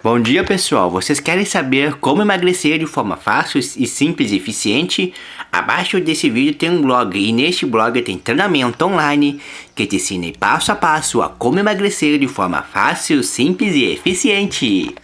Bom dia pessoal, vocês querem saber como emagrecer de forma fácil e simples e eficiente? Abaixo desse vídeo tem um blog e neste blog tem treinamento online que te ensina passo a passo a como emagrecer de forma fácil, simples e eficiente.